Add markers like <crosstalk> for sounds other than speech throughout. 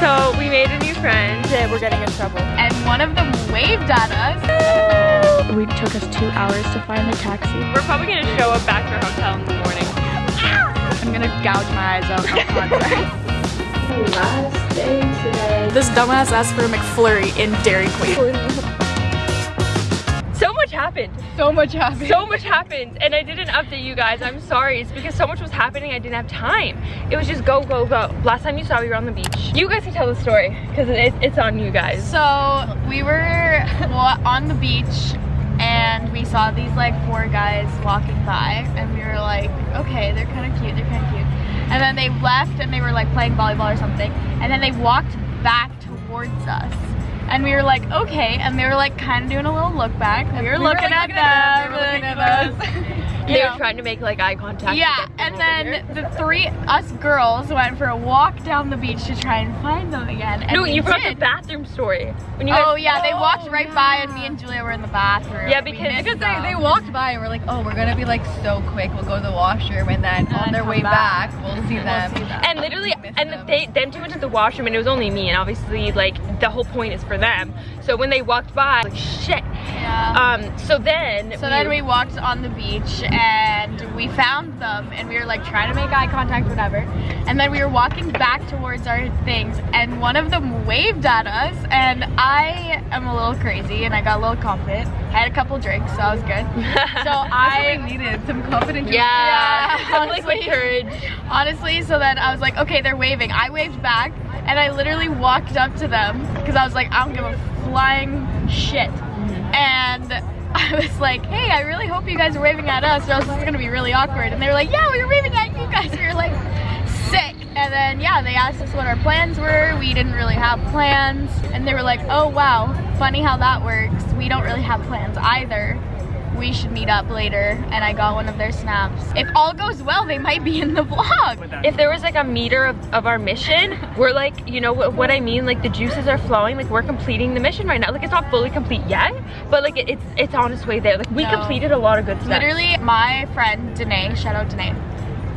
So we made a new friend and we're getting in trouble. And one of them waved at us. We took us two hours to find the taxi. We're probably gonna show up back to our hotel in the morning. Ah! I'm gonna gouge my eyes out on <laughs> contract. Last day today. this dumbass asked for a McFlurry in Dairy Queen. So much happened. So much happened. So much happened and I didn't update you guys. I'm sorry. It's because so much was happening I didn't have time. It was just go, go, go. Last time you saw we were on the beach. You guys can tell the story because it, it's on you guys. So we were on the beach and we saw these like four guys walking by and we were like, okay, they're kind of cute, they're kind of cute. And then they left and they were like playing volleyball or something. And then they walked back towards us. And we were like, okay. And they were like kind of doing a little look back. We were, looking, at them, They were looking at us. <laughs> They You were trying to make like eye contact. Yeah, and then here. the three us girls went for a walk down the beach to try and find them again. And No, you forgot the bathroom story. When you Oh guys, yeah, they oh, walked Oh, right yeah. by and me and Julia were in the bathroom. Yeah, because- Because they, they walked by and we're like, oh, we're gonna be like so quick. We'll go to the washroom and then on their way back. back, we'll see <laughs> them. see them. and literally, and them. they them two went to the washroom, and it was only me, and obviously, like the whole point is for them. So when they walked by, like shit. Yeah. Um. So then. so then we walked on the beach and we found them and we were like trying to make eye contact, whatever. And then we were walking back towards our things and one of them waved at us and I am a little crazy and I got a little confident. I had a couple drinks, so I was good. <laughs> So I I needed some confidence. Yeah. Yeah, <laughs> some liquid honestly. courage. Honestly, so then I was like, okay, they're waving. I waved back and I literally walked up to them because I was like, I don't give a flying shit. And <laughs> I was like, hey, I really hope you guys are waving at us or else this is gonna be really awkward. And they were like, yeah, we were waving at you guys. <laughs> We were like, sick. And then, yeah, they asked us what our plans were. We didn't really have plans. And they were like, oh, wow, funny how that works. We don't really have plans either we should meet up later and I got one of their snaps. If all goes well, they might be in the vlog. If there was like a meter of, of our mission, we're like, you know what, what I mean? Like the juices are flowing. Like we're completing the mission right now. Like it's not fully complete yet, but like it, it's it's on its way there. Like we No. completed a lot of good stuff. Literally, my friend Danae, shout out Danae,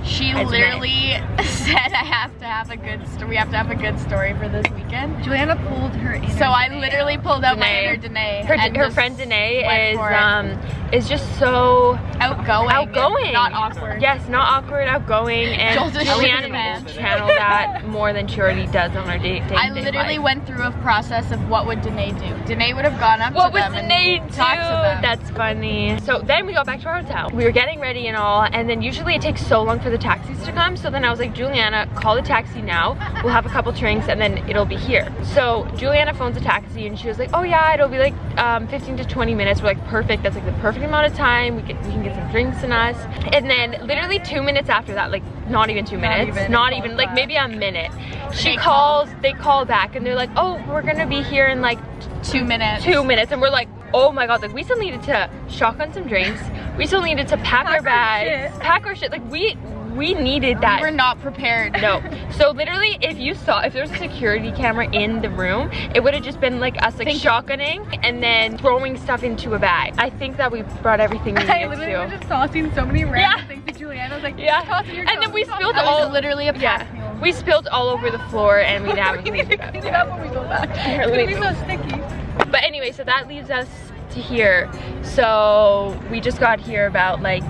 she Danae. literally <laughs> said I have to have a good story. We have to have a good story for this weekend. Juliana pulled her inner So I Danae literally pulled out my inner Danae. her, and her friend Danae is um is just so outgoing, outgoing, not awkward. Yes, not awkward, outgoing, and Joel's Juliana needs to channel that more than she already does on her day. day I literally went through a process of what would Danae do. Danae would have gone up What to them the and too? talked to them. That's funny. So then we got back to our hotel. We were getting ready and all, and then usually it takes so long for the taxis to come. So then I was like, Juliana, call the taxi now. We'll have a couple drinks and then it'll be here. So Juliana phones a taxi and she was like, oh yeah, it'll be like um, 15 to 20 minutes. We're like, perfect. That's like the perfect amount of time. We can, we can get some drinks in us. And then literally two minutes after that, like not even two Not minutes, even. not even, like maybe a minute. She They calls, they call back and they're like, oh, we're gonna be here in like two minutes. two minutes and we're like oh my god like we still needed to shotgun some drinks we still needed to pack, our our bags shit. pack our shit like we we needed that We were not prepared. no <laughs> so literally if you saw if there was a security camera in the room it would have just been like us like Think- shotgunning and then throwing stuff into a bag i think that we brought everything we <laughs> I needed literally to was just tossing so many random Yeah. things to Juliana. I was like, Yeah. toss it, you're And then we spilled toss it. Was all- literally a yeah we spilled all over the floor and we <laughs> haven't we need to clean it up when we go back. It's gonna be so sticky. But anyway, so that leaves us to here. So we just got here about like,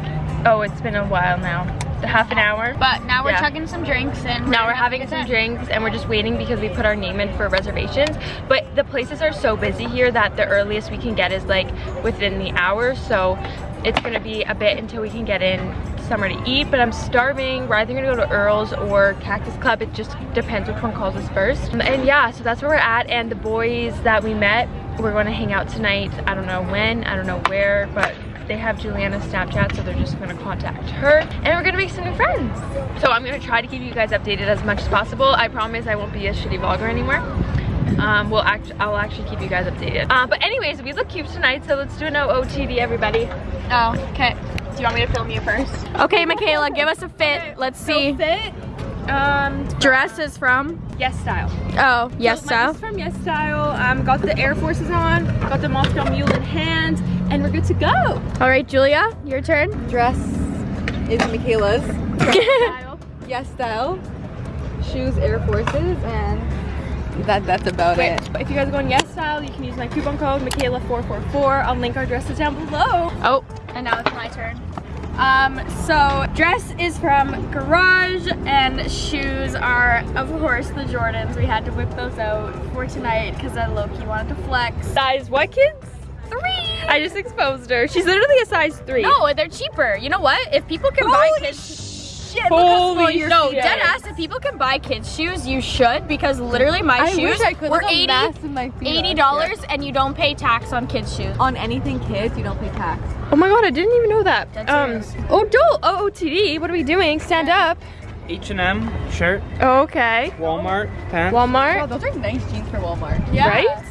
oh, it's been a while now. The half an hour. But now we're Yeah. chugging some drinks and Now we're have a having some drinks and we're just waiting because we put our name in for reservations. But the places are so busy here that the earliest we can get is like within the hour. So it's gonna be a bit until we can get in somewhere to eat. But I'm starving. We're either gonna go to Earl's or Cactus Club. It just depends which one calls us first. And yeah, so that's where we're at. And the boys that we met, we're gonna hang out tonight. I don't know when, I don't know where, but they have Juliana's Snapchat, so they're just gonna contact her. And we're gonna make some new friends. So I'm gonna try to keep you guys updated as much as possible. I promise I won't be a shitty vlogger anymore. Um, we'll act I'll actually keep you guys updated. Uh, but anyways, we look cute tonight, so let's do an OOTD, everybody. Oh, okay. Do you want me to film you first? Okay, Michaela, give us a fit. Let's see. fit. Um, Dress is from. yes style. Oh, yes, so style. Mine is from Yes Style. Um, got the Air Forces on, got the Moscow Mule in hand, and we're good to go. All right, Julia, your turn. Dress is Michaela's. <laughs> Style. Yes style. Shoes Air Forces and that that's about Wait, it. but if you guys are going yes style, you can use my coupon code Michaela444. I'll link our dresses down below. Oh, and now it's my turn. Um, so dress is from Garage and shoes are, of course, the Jordans. We had to whip those out for tonight because I low-key wanted to flex. Size what, kids? Three! I just exposed her. She's literally a size three. No, they're cheaper. You know what? If people can buy kids shit. Holy no, shit. dead ass. If people can buy kids shoes, you should because literally my I shoes wish I were Look how 80 my feet eighty dollars, and you don't pay tax on kids' shoes. On anything kids, you don't pay tax. Oh my god, I didn't even know that. That's um, serious. oh, Joel, OOTD, what are we doing? Stand up. H&M shirt, Oh, okay. Walmart pants. Oh, Walmart, those are nice jeans for Walmart. Yeah. right?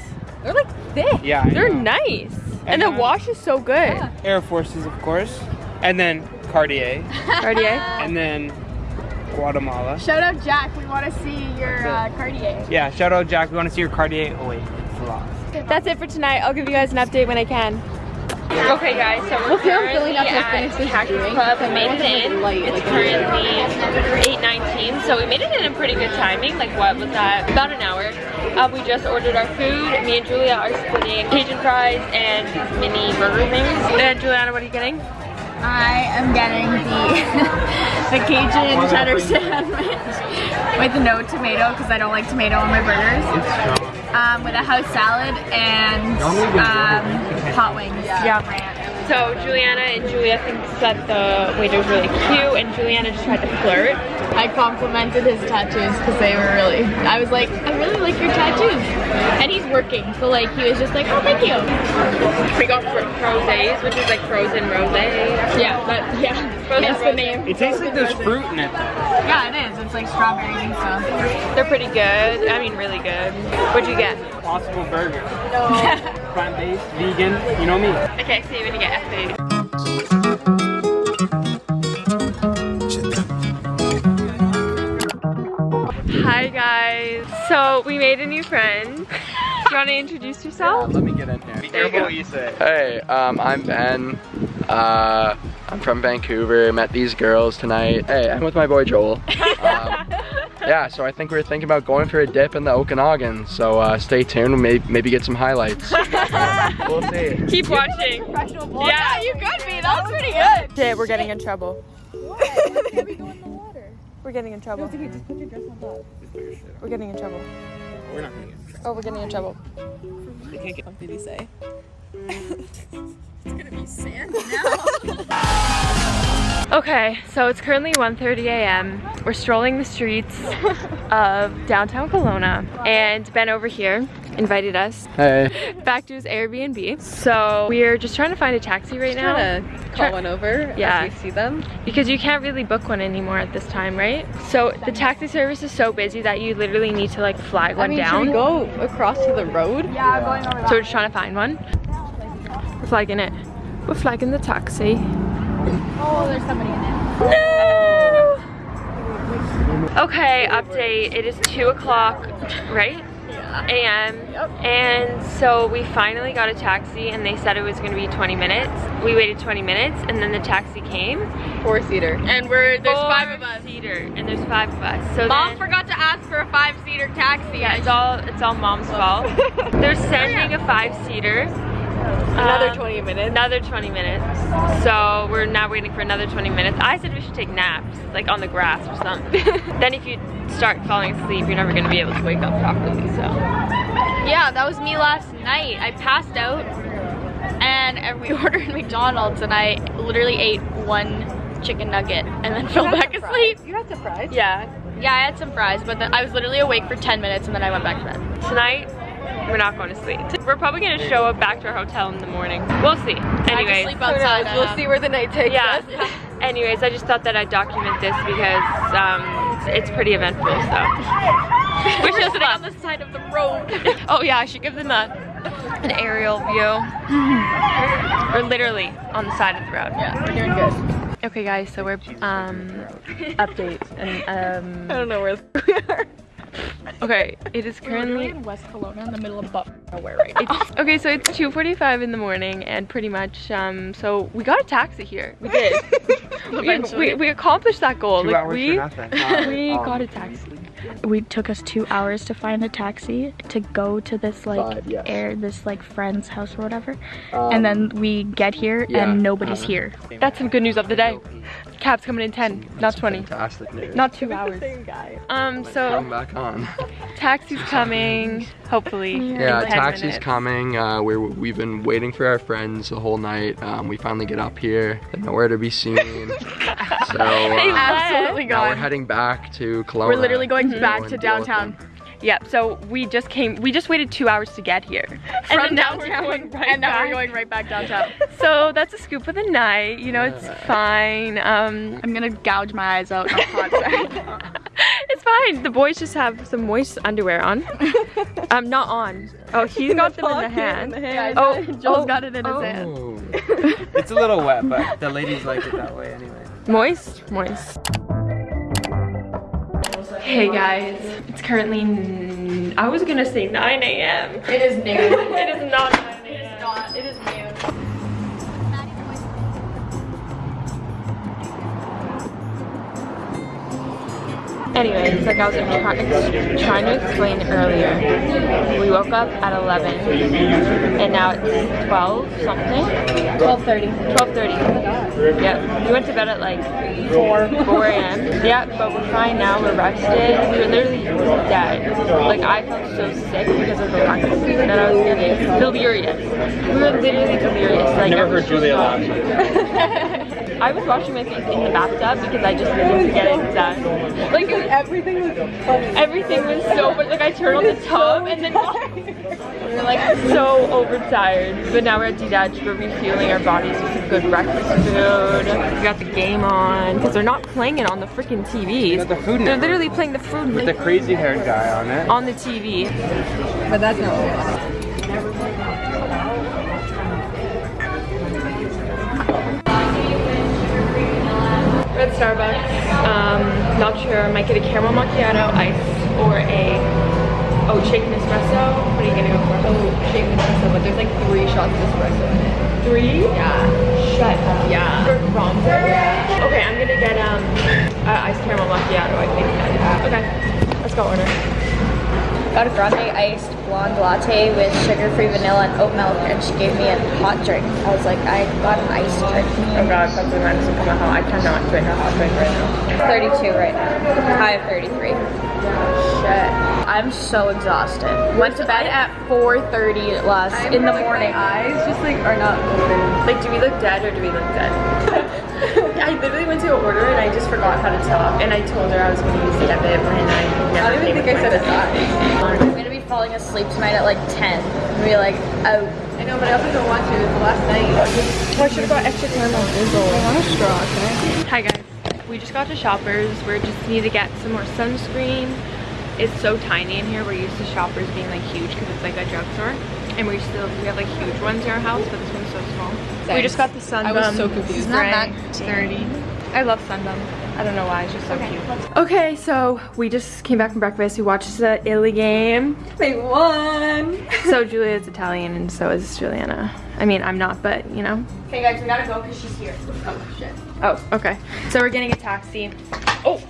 They're like thick. Yeah, I They're know. nice. And the And, uh, wash is so good. Yeah. Air Forces, of course, and then Cartier, Cartier. <laughs> and then Guatemala. Shout out Jack. We want to see your uh, Cartier. Yeah, shout out Jack. We want to see your Cartier. Oh wait, it's lost. That's it for tonight. I'll give you guys an update when I can. Okay guys, so we're Okay, I'm feeling currently up to at finish this Cactus. Club. We I made want it something in. It's currently 8.19, so we made it in a pretty good timing. Like what was that? About an hour. Uh, we just ordered our food. Me and Julia are splitting Cajun fries and mini burger things. And Juliana, what are you getting? I am getting the <laughs> the Cajun cheddar sandwich <laughs> with no tomato because I don't like tomato on my burgers. Um, with a house salad and um, hot wings. Yeah. So Juliana and Julia thinks that the waiter's really cute, and Juliana just tried to flirt. I complimented his tattoos because they were really. I was like, I really like your tattoos, and he's working, so like he was just like, oh, thank you. We got fr- frosés, which is like frozen rosé. Yeah, but yeah, Frozen that's the name. It tastes like there's fruit in it. Yeah, it is. It's like strawberries and stuff. They're pretty good. I mean, really good. What'd you get? Possible burger. <laughs> Plant-based, vegan. You know me. Okay, so you're gonna get F Hi guys. So we made a new friend. <laughs> Do you want to introduce yourself? Let me get in here. Be There careful what you say. Hey, um, I'm Ben. Uh, I'm from Vancouver. Met these girls tonight. Hey, I'm with my boy Joel. <laughs> Um, yeah, so I think we're thinking about going for a dip in the Okanagan. So uh, stay tuned. Maybe maybe get some highlights. <laughs> we'll see. Keep watching. Yeah, you could be. That was pretty good. Shit, we're getting in trouble. We're getting in trouble. We're getting in trouble. We're not gonna get. Oh, we're getting in trouble. I can't get What did he say? <laughs> <laughs> Okay, so it's currently 1.30 a.m. We're strolling the streets <laughs> of downtown Kelowna and Ben over here invited us Hey. back to his Airbnb. So we're just trying to find a taxi right now Trying to call Try- one over Yeah. as we see them. because you can't really book one anymore at this time, right? So the taxi service is so busy that you literally need to like flag one I mean, down. should we go across to the road? Yeah, going over So we're just trying to find one. We're flagging it. We're flagging the taxi. Oh, there's somebody in it. No! Okay, update. It is 2 o'clock, right? a.m. And so we finally got a taxi and they said it was going to be 20 minutes. We waited 20 minutes and then the taxi came. Four seater. And we're there's five of us. Seater, and there's five of us. So Mom then, forgot to ask for a five-seater taxi. yeah, it's all it's all mom's <laughs> fault. They're sending a five-seater. Another Um, 20 minutes. Another 20 minutes. So we're now waiting for another 20 minutes. I said we should take naps, like on the grass or something. <laughs> then if you start falling asleep, you're never gonna be able to wake up properly, so. Yeah, that was me last night. I passed out and and <laughs> we <laughs> ordered McDonald's and I literally ate one chicken nugget and then fell back asleep. You got surprised? Yeah, Yeah, I had some fries, but then I was literally awake for 10 minutes and then I went back to bed. tonight, we're not going to sleep. We're probably gonna show up back to our hotel in the morning. We'll see. I just Anyways. sleep outside. We'll um, see where the night takes Yeah. us. <laughs> Anyways, I just thought that I'd document this because um, it's, it's pretty eventful, so. Which We're is on the side of the road. <laughs> Oh yeah, I should give them a, an aerial view. <laughs> We're literally on the side of the road. yeah, we're doing good. Okay guys, so we're, um, update and, um. I don't know where we are. Okay, it is currently in West Kelowna in the middle of butt nowhere right now. It's, okay, so it's 2.45 in the morning and pretty much, um, so we got a taxi here. We did. <laughs> we, we, we accomplished that goal. Two like hours we, for nothing. <laughs> we Um, got a taxi. We took us two hours to find a taxi to go to this like Five, yes. air this like friend's house or whatever. Um, and then we get here yeah, and nobody's uh-huh. here. That's some good news of the day. Cab's coming in 10, not 20. Fantastic news. Not two hours. Um, Come so back on. taxi's <laughs> coming, hopefully. Yeah, in 10 taxi's coming. Uh, we're, we've been waiting for our friends the whole night. Um, we finally get up here. They're nowhere to be seen. <laughs> so uh, Absolutely now we're heading back to Kelowna. We're literally going to back go to and deal with downtown. Yep, so we just came, we just waited two hours to get here. From then now downtown, we're going right and now back. we're going right back downtown. <laughs> So that's a scoop of the night, you know, it's fine. Um, I'm gonna gouge my eyes out. <laughs> No concept. it's fine. The boys just have some moist underwear on. <laughs> um, not on. Oh, <laughs> he's got them in the hand. yeah, Oh, Joel's oh, got it in his oh. hand. Oh. it's a little wet, but the ladies like it that way anyway. Moist? Moist. Hey guys, it's currently, n- I was gonna say 9 a.m. It is noon. <laughs> it is not 9 a.m. Anyways, like I was trying to explain earlier, we woke up at 11 and now it's 12 something. 12.30. 12.30. Yeah, we went to bed at like 4, 4 a.m. Yeah, but we're fine now, we're rested. We were literally dead. Like I felt so sick because of the breakfast food that I was getting. Delirious. We were literally delirious. Like, Never I was heard Julia just- laugh. <laughs> I was washing my face in the bathtub because I just needed to get it done. Like everything was everything was so but like I turned on the tub and then we were like so overtired. But now we're at De Dutch, we're refueling our bodies with some good breakfast food. We got the game on because they're not playing it on the freaking TVs. the Food they're literally playing the food With the crazy haired guy on it. on the TV. But that's not at Starbucks. Um, not sure. Might get a caramel macchiato, ice, or a oh shaken espresso. What are you gonna go for? Oh, shaken espresso, but there's like three shots of espresso in it. Three? Yeah. Shut up. Yeah. For Romper? Yeah. Okay, I'm gonna get um uh, iced caramel macchiato. I think. Okay, let's go order. Got a grande iced blonde latte with sugar-free vanilla and oat milk, and she gave me a hot drink. I was like, I got an iced drink. Oh god, something doesn't come out hot. I cannot drink a hot drink right now. 32 right now. High of 33. Shit. I'm so exhausted. Went to bed at 4.30 last in the morning. eyes just like are not open. Like, do we look dead or do we look dead? I literally went to order and I just forgot how to talk, and I told her I was gonna use the debit when I never I don't even think I said my a debit. I'm gonna be falling asleep tonight at like 10. I'm be like, oh. I know, but I also don't want to. It's the last night. Oh, I should have got extra caramel drizzle. I want a straw, can I? Hi guys. We just got to Shoppers. We just need to get some more sunscreen. It's so tiny in here. We're used to Shoppers being like huge because it's like a drugstore. And we still, we have like huge ones in our house, but this one's so small. We just got the Sunbum. I was so confused. Isn't that spray. 30. I love Sunbum. I don't know why, it's just so cute. Okay, so we just came back from breakfast. We watched the Illy game. They won. So Julia's Italian and so is Juliana. I mean, I'm not, but you know. Okay, guys, we gotta go because she's here. Oh shit. Oh, okay. So we're getting a taxi. Oh,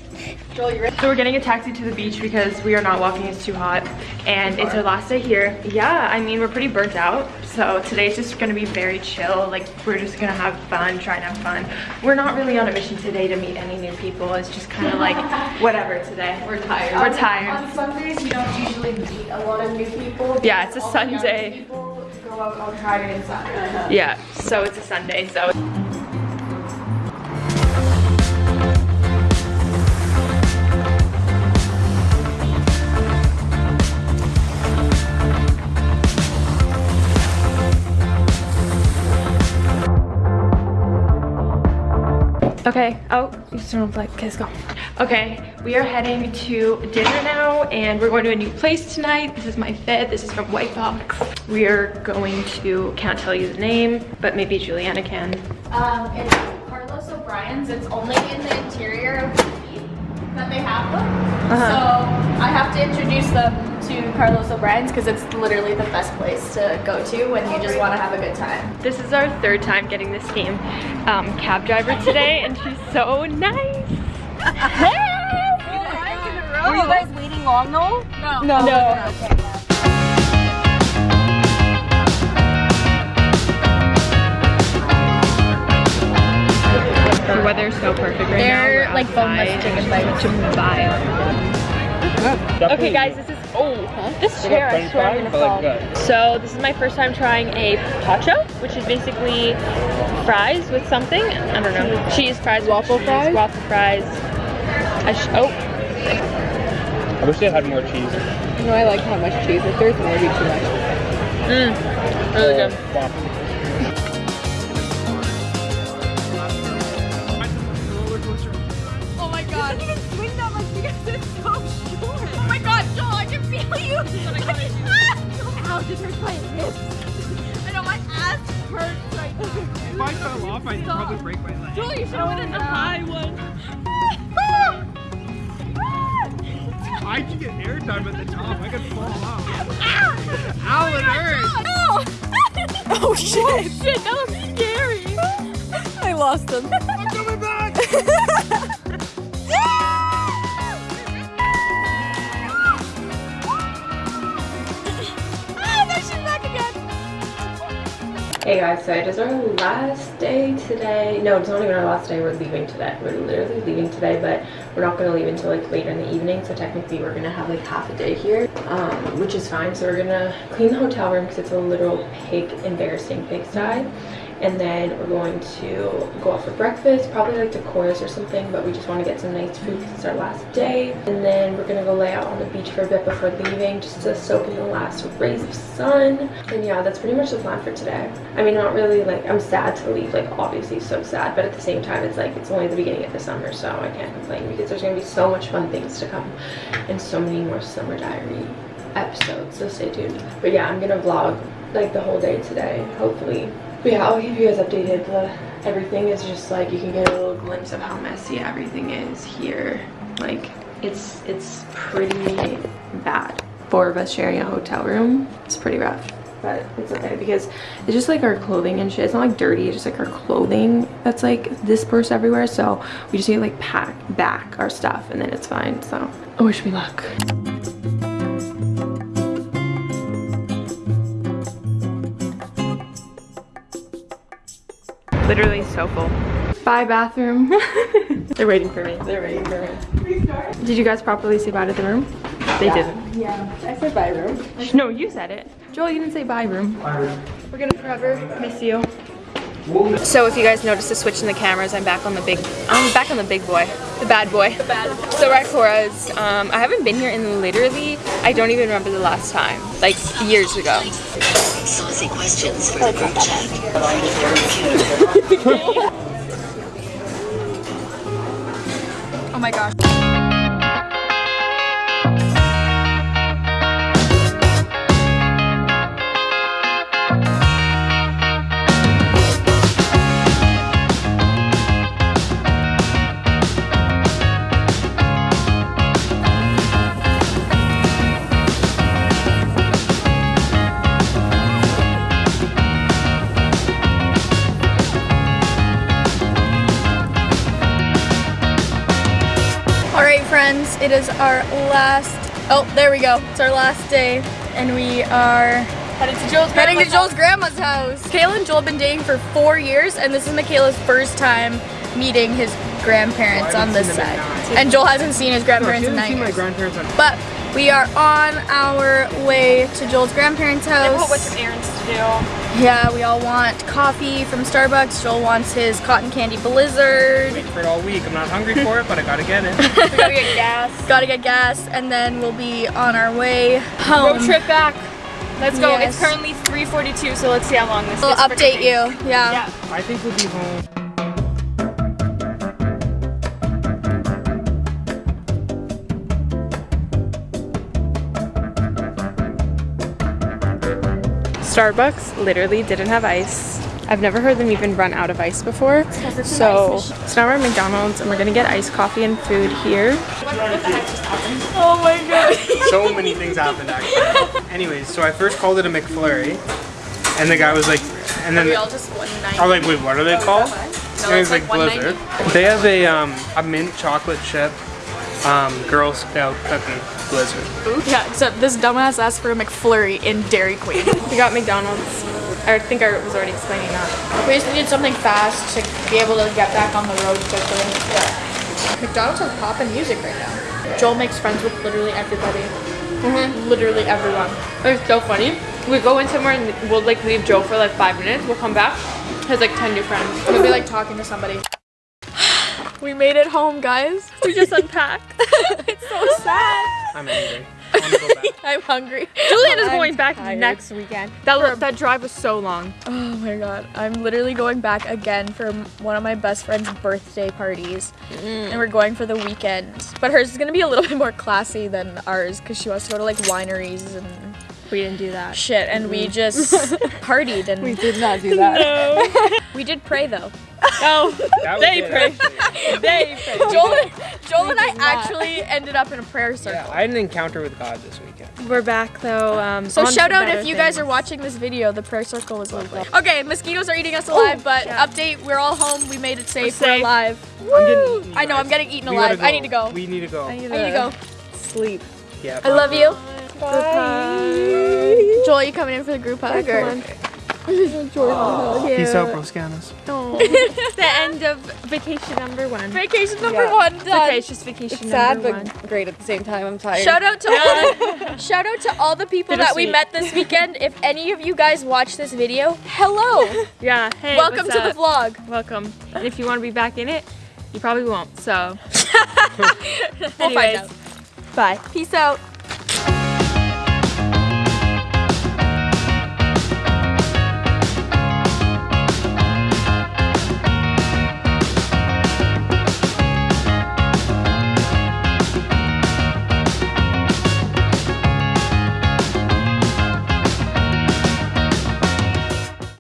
Joel, you ready? so we're getting a taxi to the beach because we are not walking, it's too hot. And it's our last day here. Yeah, I mean, we're pretty burnt out. So today's just gonna be very chill. Like, we're just gonna have fun, try and have fun. We're not really on a mission today to meet any new people. It's just kind of like, <laughs> whatever today. We're tired. We're tired. On Sundays, we don't usually meet a lot of new people. Yeah, it's a All the younger Sunday. People go out on Friday and Saturday. Yeah, so it's a Sunday, so. Okay, oh, you still don't play. Okay, let's go. Okay, we are heading to dinner now and we're going to a new place tonight. This is my fit, this is from White Box. We are going to, can't tell you the name, but maybe Juliana can. Um, it's Carlos O'Bryan's. It's only in the interior of the feet that they have them. Uh-huh. So I have to introduce them to Carlos O'Bryan's because it's literally the best place to go to when you just want to have a good time. This is our third time getting this game um, cab driver today and she's so nice. <laughs> Were you guys waiting long though? No. No. No. The weather's so perfect right They're now. like boneless chicken legs. Okay guys, this is, oh, this chair I swear I'm gonna fall. So this is my first time trying a pacho, which is basically fries with something. I don't know. Cheese fries. Waffle fries? Waffle fries. I sh oh, I wish they had more cheese. No, I like how much cheese. If there's more, it'd be too much. mm, really good. Ow, this hurts my hips. I know my ass hurts right now. If I fell off, I'd probably break my leg. Joel, you should have went in the oh, high one. <laughs> I should get airtime at the top. I could fall out. Ah! Ow, it oh hurts. <laughs> Oh shit. Oh, shit, that was scary. I lost them. I'm coming back. <laughs> Hey guys, so it is our last day today. No, it's not even our last day. We're leaving today. We're literally leaving today, but we're not going to leave until like later in the evening. So technically, we're gonna have like half a day here, um, which is fine. So we're gonna clean the hotel room because it's a literal pig, embarrassing pigsty. And then we're going to go out for breakfast, probably like to Cora's or something, but we just want to get some nice food because it's our last day. And then we're gonna go lay out on the beach for a bit before leaving, just to soak in the last rays of sun. And yeah, that's pretty much the plan for today. I mean, not really like, I'm sad to leave, like obviously so sad, but at the same time, it's like, it's only the beginning of the summer, so I can't complain because there's gonna be so much fun things to come and so many more summer diary episodes, so stay tuned. But yeah, I'm gonna vlog like the whole day today, hopefully. But yeah, I'll keep you guys updated. The, everything is just like, you can get a little glimpse of how messy everything is here. Like, it's, it's pretty bad. Four of us sharing a hotel room, it's pretty rough. But it's okay because it's just like our clothing and shit. It's not like dirty, it's just like our clothing that's like dispersed everywhere. So we just need to like pack back our stuff and then it's fine. So I wish me luck. Literally so full. Bye bathroom. <laughs> They're waiting for me. They're waiting for me. Did you guys properly say bye to the room? They didn't. Yeah, I said bye room. No, you said it. Joel, you didn't say bye room. We're gonna forever miss you. So if you guys notice the switch in the cameras, I'm back on the big, I'm back on the big boy, the bad boy. The bad boy. So we're at Cora's. Um, I haven't been here in literally, I don't even remember the last time, like years ago. Saucy questions for the group chat. <laughs> Oh my gosh. Friends, it is our last, oh, there we go. It's our last day and we are Headed to Joel's heading to Joel's grandma's house. Kayla and Joel have been dating for four years and this is Michaela's first time meeting his grandparents on this side. And Joel hasn't seen his grandparents in nine my years. grandparents on But we are on our way to Joel's grandparents' house. And What's some errands to do? Yeah, we all want coffee from Starbucks. Joel wants his cotton candy blizzard. for it all week. I'm not hungry for it, but I gotta get it. We <laughs> gotta get gas. Gotta get gas, and then we'll be on our way home. Road trip back. Let's go. Yes. It's currently 3:42, so let's see how long this We'll update you. Yeah. Yeah. I think we'll be home. Starbucks literally didn't have ice. I've never heard them even run out of ice before. So, so now we're at McDonald's and we're gonna get iced coffee and food here. Oh my gosh. <laughs> So many things happened actually. Anyways, so I first called it a McFlurry, and the guy was like, and then I just one night. was like, wait, what are they called? and it was like Blizzard. They have a um a mint chocolate chip Um, Girl Scout cookie blizzard. Yeah, except this dumbass asked for a McFlurry in Dairy Queen. <laughs> We got McDonald's. I think I was already explaining that. we just needed something fast to be able to get back on the road quickly. Yeah. McDonald's has poppin' music right now. Joel makes friends with literally everybody. Literally everyone. It's so funny. We go in somewhere and we'll like leave Joe for like five minutes. We'll come back. Has like 10 new friends. We'll be like talking to somebody. We made it home, guys. <laughs> We just unpacked. <laughs> It's so sad. I'm angry. I want to go back. <laughs> I'm hungry. Julian is going back tired. next weekend. That, that drive was so long. Oh my god. I'm literally going back again for one of my best friend's birthday parties. Mm. And we're going for the weekend. But hers is gonna be a little bit more classy than ours because she wants to go to like wineries and We didn't do that. shit. And we mm. just partied and we did not do No. We did pray though. <laughs> Oh, they it, pray. They <laughs> pray. Joel, Joel and I actually ended up in a prayer circle. Yeah, I had an encounter with God this weekend. We're back though. Um, So shout out better if you guys are watching this video, the prayer circle was lovely. Okay, mosquitoes are eating us alive, but yeah. update, we're all home, we made it safe, we're, safe. alive. I'm eaten. I know. I'm getting eaten We alive. I need to go. We need to go. I need to go. sleep. yeah. I love you. Bye. Joel, you coming in for the group hug? or- Peace out, Broscanis. the <laughs> end of vacation number one. Vacation number Yeah. one It's done. okay, it's just vacation It's sad, number one. but great at the same time. I'm tired. Shout out to all, <laughs> shout out to all the people that we met this weekend. If any of you guys watch this video, hello. <laughs> Yeah. Hey. Welcome what's to the vlog. Welcome. And if you want to be back in it, you probably won't. So. We'll find out. Bye. Peace out.